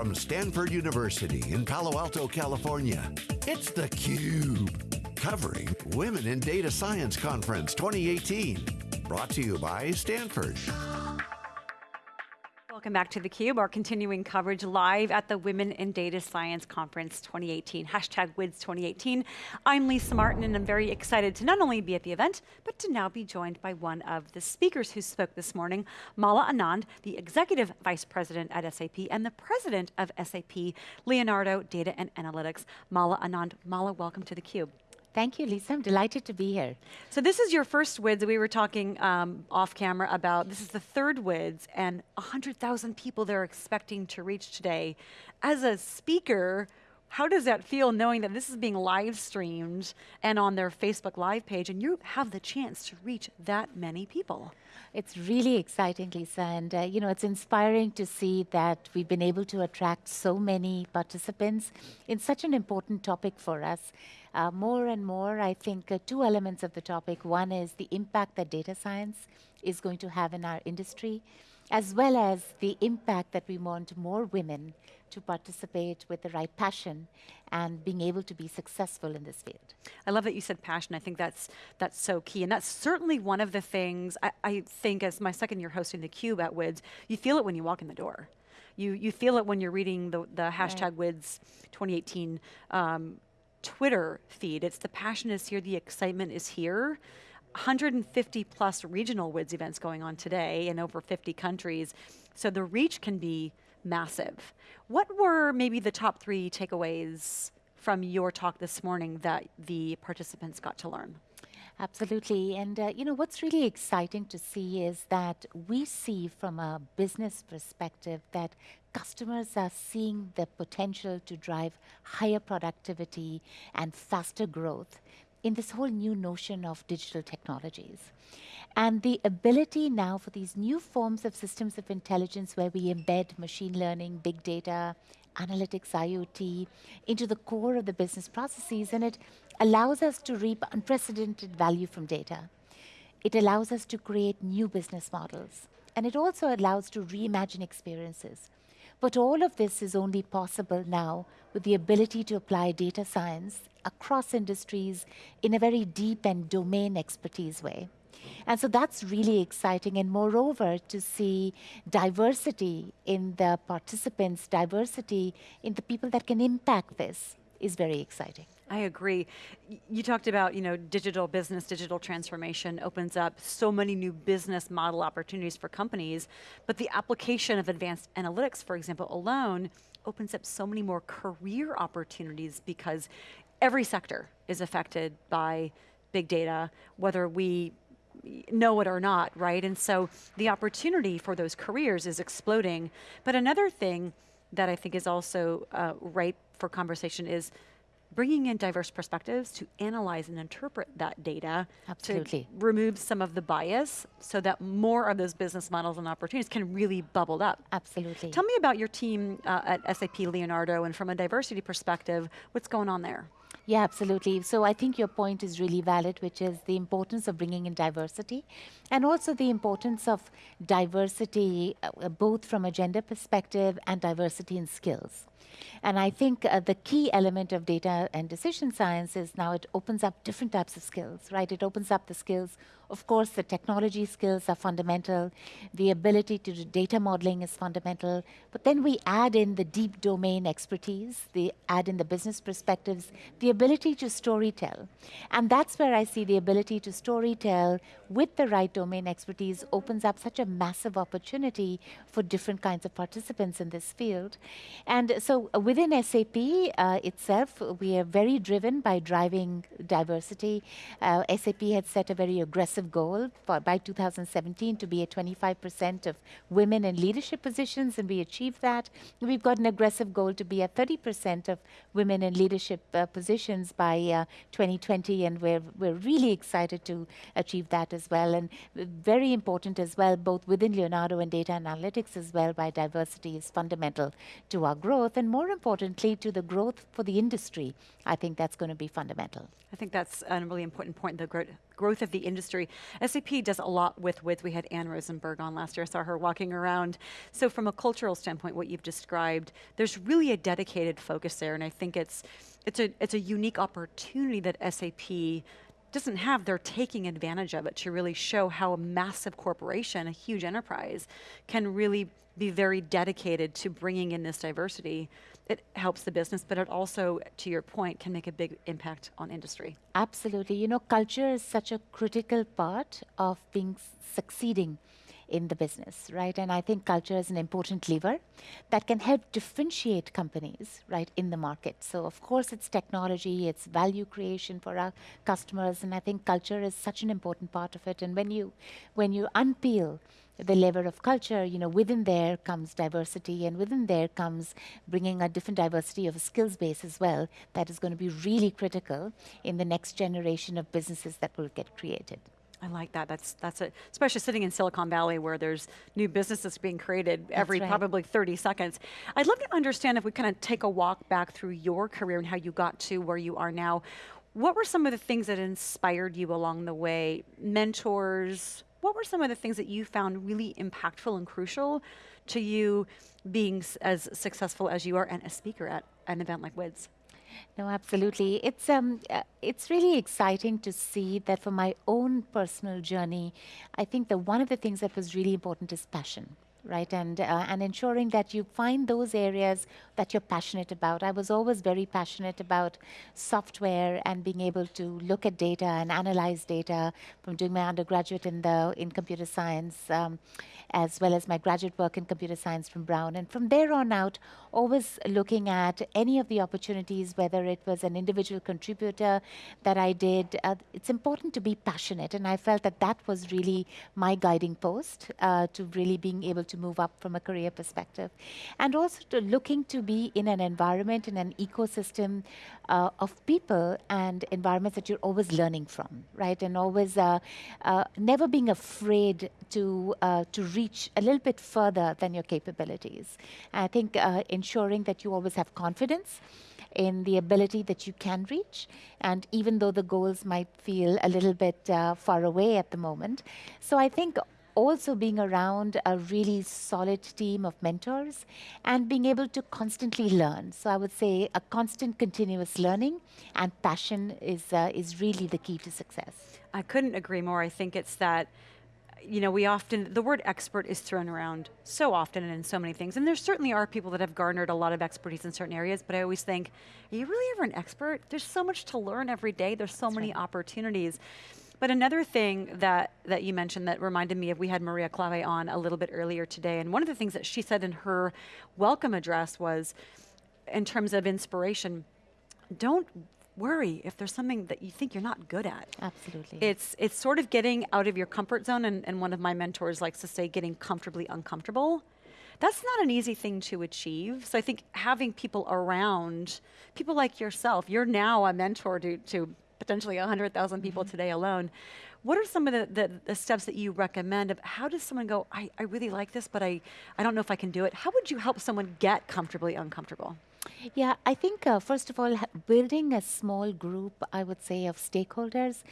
From Stanford University in Palo Alto, California, it's theCUBE. Covering Women in Data Science Conference 2018. Brought to you by Stanford. Welcome back to theCUBE, our continuing coverage live at the Women in Data Science Conference 2018, hashtag WIDS 2018. I'm Lisa Martin and I'm very excited to not only be at the event, but to now be joined by one of the speakers who spoke this morning, Mala Anand, the Executive Vice President at SAP and the President of SAP Leonardo Data and Analytics. Mala Anand, Mala, welcome to theCUBE. Thank you, Lisa. I'm delighted to be here. So this is your first WIDS. We were talking um, off camera about, this is the third WIDS and 100,000 people they're expecting to reach today. As a speaker, how does that feel knowing that this is being live streamed and on their Facebook Live page and you have the chance to reach that many people? It's really exciting, Lisa, and uh, you know it's inspiring to see that we've been able to attract so many participants in such an important topic for us. Uh, more and more, I think uh, two elements of the topic. One is the impact that data science is going to have in our industry, as well as the impact that we want more women to participate with the right passion and being able to be successful in this field. I love that you said passion. I think that's that's so key. And that's certainly one of the things I, I think as my second year hosting theCUBE at WIDS, you feel it when you walk in the door. You, you feel it when you're reading the, the hashtag right. WIDS 2018 um, Twitter feed. It's the passion is here, the excitement is here. 150 plus regional WIDS events going on today in over 50 countries. So the reach can be massive. What were maybe the top three takeaways from your talk this morning that the participants got to learn? Absolutely, and uh, you know what's really exciting to see is that we see from a business perspective that customers are seeing the potential to drive higher productivity and faster growth in this whole new notion of digital technologies. And the ability now for these new forms of systems of intelligence where we embed machine learning, big data, analytics, IoT into the core of the business processes, and it allows us to reap unprecedented value from data. It allows us to create new business models. And it also allows to reimagine experiences. But all of this is only possible now with the ability to apply data science across industries in a very deep and domain expertise way. And so that's really exciting. And moreover, to see diversity in the participants, diversity in the people that can impact this is very exciting. I agree. You talked about, you know, digital business, digital transformation opens up so many new business model opportunities for companies, but the application of advanced analytics, for example, alone, opens up so many more career opportunities because every sector is affected by big data, whether we know it or not, right? And so the opportunity for those careers is exploding. But another thing that I think is also uh, ripe for conversation is bringing in diverse perspectives to analyze and interpret that data Absolutely. to remove some of the bias so that more of those business models and opportunities can really bubble up. Absolutely. Tell me about your team uh, at SAP Leonardo and from a diversity perspective, what's going on there? Yeah, absolutely. So I think your point is really valid, which is the importance of bringing in diversity and also the importance of diversity, uh, both from a gender perspective and diversity in skills. And I think uh, the key element of data and decision science is now it opens up different types of skills, right? It opens up the skills of course, the technology skills are fundamental. The ability to do data modeling is fundamental. But then we add in the deep domain expertise, the add in the business perspectives, the ability to storytell. And that's where I see the ability to storytell with the right domain expertise opens up such a massive opportunity for different kinds of participants in this field. And so uh, within SAP uh, itself, we are very driven by driving diversity. Uh, SAP had set a very aggressive goal for by 2017 to be at 25% of women in leadership positions, and we achieved that. We've got an aggressive goal to be at 30% of women in leadership uh, positions by uh, 2020, and we're, we're really excited to achieve that as well. And very important as well, both within Leonardo and data analytics as well, by diversity is fundamental to our growth, and more importantly, to the growth for the industry. I think that's going to be fundamental. I think that's a really important point, the growth of the industry. SAP does a lot with with. We had Anne Rosenberg on last year. I saw her walking around. So from a cultural standpoint, what you've described, there's really a dedicated focus there, and I think it's it's a it's a unique opportunity that SAP doesn't have, they're taking advantage of it to really show how a massive corporation, a huge enterprise, can really be very dedicated to bringing in this diversity. It helps the business, but it also, to your point, can make a big impact on industry. Absolutely. You know, culture is such a critical part of being succeeding in the business, right? And I think culture is an important lever that can help differentiate companies, right, in the market. So of course it's technology, it's value creation for our customers, and I think culture is such an important part of it. And when you when you unpeel the lever of culture, you know, within there comes diversity, and within there comes bringing a different diversity of a skills base as well. That is going to be really critical in the next generation of businesses that will get created. I like that. That's that's it. Especially sitting in Silicon Valley, where there's new businesses being created every right. probably 30 seconds. I'd love to understand if we kind of take a walk back through your career and how you got to where you are now. What were some of the things that inspired you along the way? Mentors. What were some of the things that you found really impactful and crucial to you being as successful as you are and a speaker at an event like WIDS? No, absolutely. It's um, uh, it's really exciting to see that for my own personal journey. I think that one of the things that was really important is passion right? And, uh, and ensuring that you find those areas that you're passionate about. I was always very passionate about software and being able to look at data and analyze data from doing my undergraduate in, the, in computer science, um, as well as my graduate work in computer science from Brown. And from there on out, always looking at any of the opportunities, whether it was an individual contributor that I did. Uh, it's important to be passionate, and I felt that that was really my guiding post uh, to really being able to move up from a career perspective. And also to looking to be in an environment, in an ecosystem uh, of people and environments that you're always learning from, right? And always uh, uh, never being afraid to, uh, to reach a little bit further than your capabilities. And I think uh, ensuring that you always have confidence in the ability that you can reach. And even though the goals might feel a little bit uh, far away at the moment. So I think also being around a really solid team of mentors and being able to constantly learn. So I would say a constant continuous learning and passion is, uh, is really the key to success. I couldn't agree more. I think it's that you know, we often, the word expert is thrown around so often and in so many things. And there certainly are people that have garnered a lot of expertise in certain areas, but I always think, are you really ever an expert? There's so much to learn every day. There's so That's many right. opportunities. But another thing that, that you mentioned that reminded me of, we had Maria Klawe on a little bit earlier today, and one of the things that she said in her welcome address was, in terms of inspiration, don't worry if there's something that you think you're not good at. Absolutely. It's it's sort of getting out of your comfort zone, and, and one of my mentors likes to say, getting comfortably uncomfortable. That's not an easy thing to achieve. So I think having people around, people like yourself, you're now a mentor to, to potentially 100,000 people mm-hmm. today alone. What are some of the, the, the, steps that you recommend of how does someone go, I, I really like this, but I, I don't know if I can do it. How would you help someone get comfortably uncomfortable? Yeah, I think uh, first of all, building a small group, I would say, of stakeholders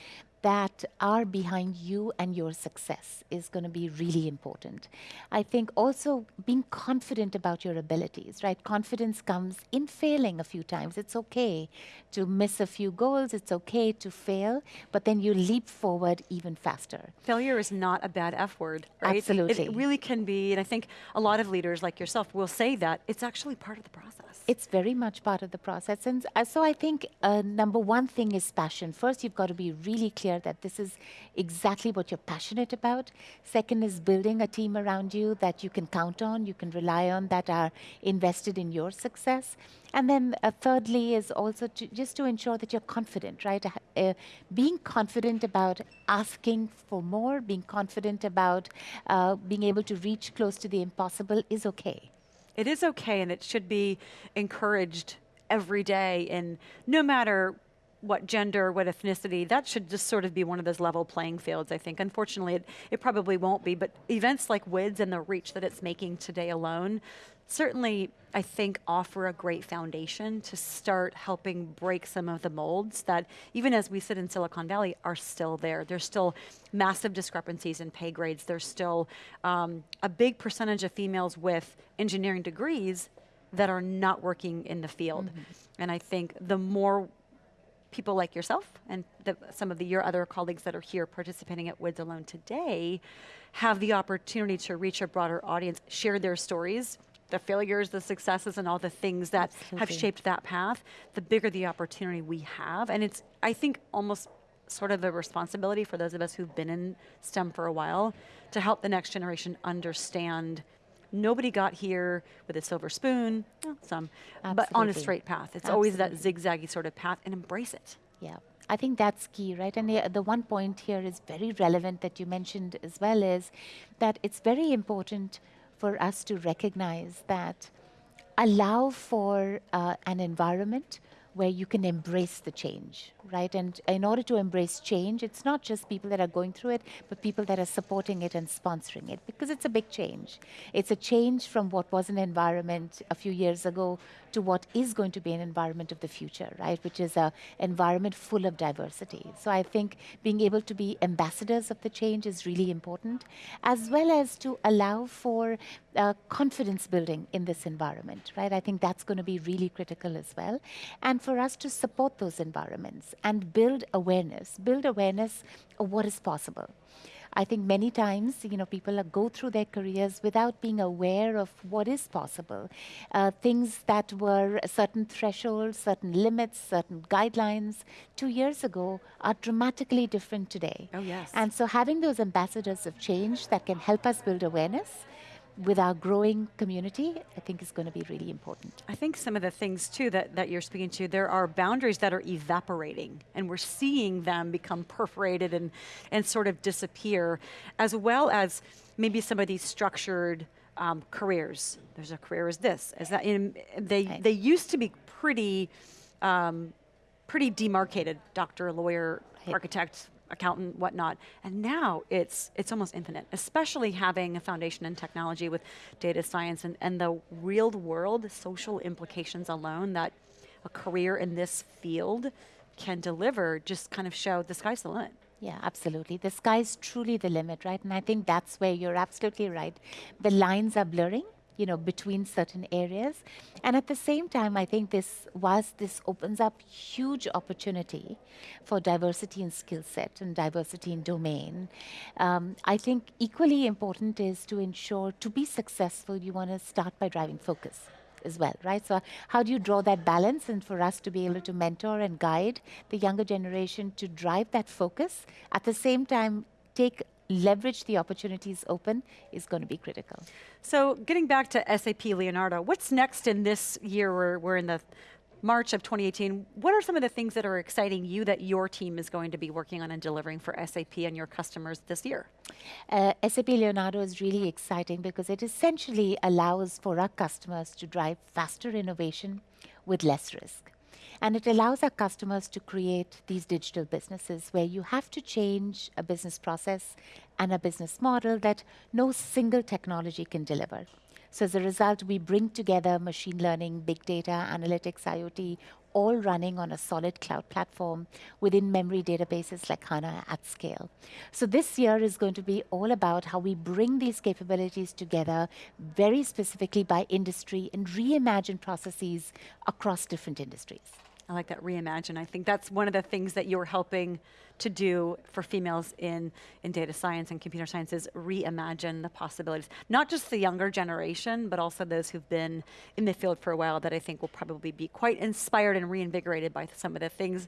that are behind you and your success is going to be really important. I think also being confident about your abilities, right? Confidence comes in failing a few times. It's okay to miss a few goals, it's okay to fail, but then you leap forward even faster. Failure is not a bad F word, right? Absolutely. It really can be, and I think a lot of leaders like yourself will say that it's actually part of the process. It's very much part of the process. And so I think uh, number one thing is passion. First, you've got to be really clear that this is exactly what you're passionate about. Second is building a team around you that you can count on, you can rely on, that are invested in your success. And then uh, thirdly is also to, just to ensure that you're confident, right? Uh, being confident about asking for more, being confident about uh, being able to reach close to the impossible is okay. It is okay and it should be encouraged every day and no matter what gender, what ethnicity, that should just sort of be one of those level playing fields, I think. Unfortunately, it, it probably won't be, but events like WIDS and the reach that it's making today alone certainly, I think, offer a great foundation to start helping break some of the molds that, even as we sit in Silicon Valley, are still there. There's still massive discrepancies in pay grades. There's still um, a big percentage of females with engineering degrees that are not working in the field. Mm -hmm. And I think the more people like yourself and the, some of the, your other colleagues that are here participating at WIDS Alone today have the opportunity to reach a broader audience, share their stories, the failures, the successes, and all the things that Absolutely. have shaped that path, the bigger the opportunity we have. And it's, I think, almost sort of a responsibility for those of us who've been in STEM for a while to help the next generation understand nobody got here with a silver spoon, well, some, Absolutely. but on a straight path. It's Absolutely. always that zigzaggy sort of path and embrace it. Yeah. I think that's key, right? And the, the one point here is very relevant that you mentioned as well is that it's very important for us to recognize that allow for uh, an environment where you can embrace the change, right? And in order to embrace change, it's not just people that are going through it, but people that are supporting it and sponsoring it, because it's a big change. It's a change from what was an environment a few years ago to what is going to be an environment of the future, right? Which is an environment full of diversity. So I think being able to be ambassadors of the change is really important, as well as to allow for uh, confidence building in this environment, right? I think that's going to be really critical as well. And for us to support those environments and build awareness, build awareness of what is possible. I think many times, you know, people go through their careers without being aware of what is possible. Uh, things that were certain thresholds, certain limits, certain guidelines two years ago are dramatically different today. Oh, yes. And so having those ambassadors of change that can help us build awareness with our growing community, I think is going to be really important. I think some of the things too that, that you're speaking to, there are boundaries that are evaporating and we're seeing them become perforated and, and sort of disappear, as well as maybe some of these structured um, careers. There's a career as this, as that. In, they, they used to be pretty, um, pretty demarcated, doctor, lawyer, architect, accountant, whatnot. And now it's, it's almost infinite, especially having a foundation in technology with data science and, and the real world social implications alone that a career in this field can deliver just kind of show the sky's the limit. Yeah, absolutely. The sky's truly the limit, right? And I think that's where you're absolutely right. The lines are blurring you know, between certain areas. And at the same time, I think this, was this opens up huge opportunity for diversity in skill set and diversity in domain, um, I think equally important is to ensure to be successful, you want to start by driving focus as well, right? So how do you draw that balance and for us to be able to mentor and guide the younger generation to drive that focus, at the same time take leverage the opportunities open is going to be critical. So getting back to SAP Leonardo, what's next in this year? We're, we're in the March of 2018. What are some of the things that are exciting you that your team is going to be working on and delivering for SAP and your customers this year? Uh, SAP Leonardo is really exciting because it essentially allows for our customers to drive faster innovation with less risk. And it allows our customers to create these digital businesses where you have to change a business process and a business model that no single technology can deliver. So as a result, we bring together machine learning, big data, analytics, IoT, all running on a solid cloud platform within memory databases like HANA at scale. So this year is going to be all about how we bring these capabilities together very specifically by industry and reimagine processes across different industries. I like that reimagine. I think that's one of the things that you're helping to do for females in, in data science and computer science is reimagine the possibilities. Not just the younger generation, but also those who've been in the field for a while that I think will probably be quite inspired and reinvigorated by some of the things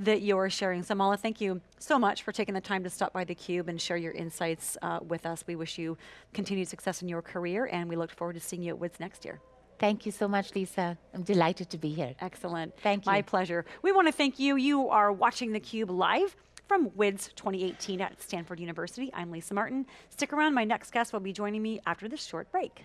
that you're sharing. So Mala, thank you so much for taking the time to stop by theCUBE and share your insights uh, with us. We wish you continued success in your career and we look forward to seeing you at WIDS next year. Thank you so much, Lisa. I'm delighted to be here. Excellent. Thank you. My pleasure. We want to thank you. You are watching theCUBE live from WIDS 2018 at Stanford University. I'm Lisa Martin. Stick around, my next guest will be joining me after this short break.